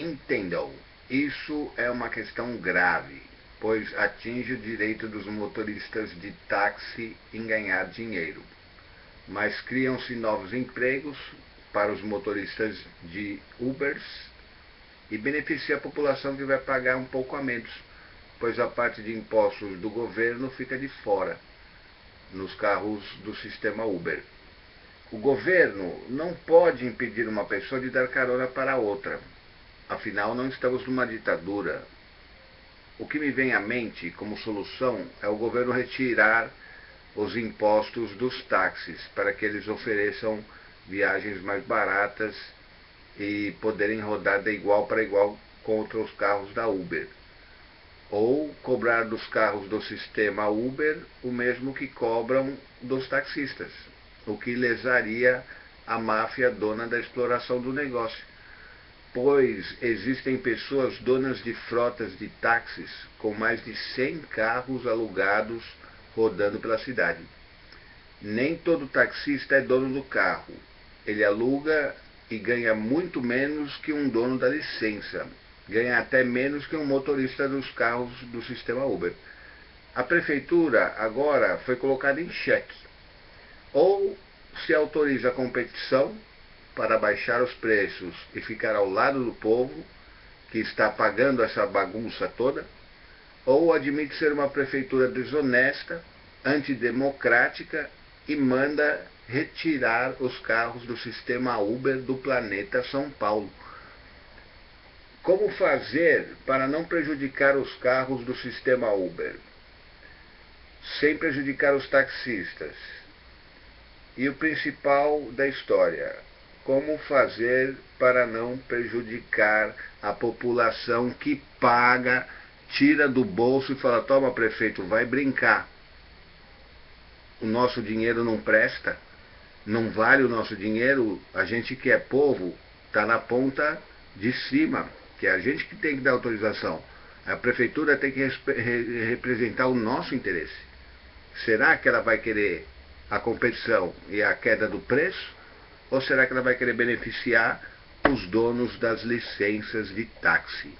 Entendam, isso é uma questão grave, pois atinge o direito dos motoristas de táxi em ganhar dinheiro. Mas criam-se novos empregos para os motoristas de Ubers e beneficia a população que vai pagar um pouco a menos, pois a parte de impostos do governo fica de fora nos carros do sistema Uber. O governo não pode impedir uma pessoa de dar carona para outra. Afinal, não estamos numa ditadura. O que me vem à mente como solução é o governo retirar os impostos dos táxis para que eles ofereçam viagens mais baratas e poderem rodar de igual para igual contra os carros da Uber. Ou cobrar dos carros do sistema Uber o mesmo que cobram dos taxistas, o que lesaria a máfia dona da exploração do negócio pois existem pessoas donas de frotas de táxis com mais de 100 carros alugados rodando pela cidade. Nem todo taxista é dono do carro. Ele aluga e ganha muito menos que um dono da licença. Ganha até menos que um motorista dos carros do sistema Uber. A prefeitura agora foi colocada em xeque. Ou se autoriza a competição para baixar os preços e ficar ao lado do povo que está pagando essa bagunça toda, ou admite ser uma prefeitura desonesta, antidemocrática e manda retirar os carros do sistema Uber do planeta São Paulo. Como fazer para não prejudicar os carros do sistema Uber? Sem prejudicar os taxistas. E o principal da história, como fazer para não prejudicar a população que paga, tira do bolso e fala: toma, prefeito, vai brincar. O nosso dinheiro não presta, não vale o nosso dinheiro, a gente que é povo está na ponta de cima, que é a gente que tem que dar autorização. A prefeitura tem que representar o nosso interesse. Será que ela vai querer a competição e a queda do preço? Ou será que ela vai querer beneficiar os donos das licenças de táxi?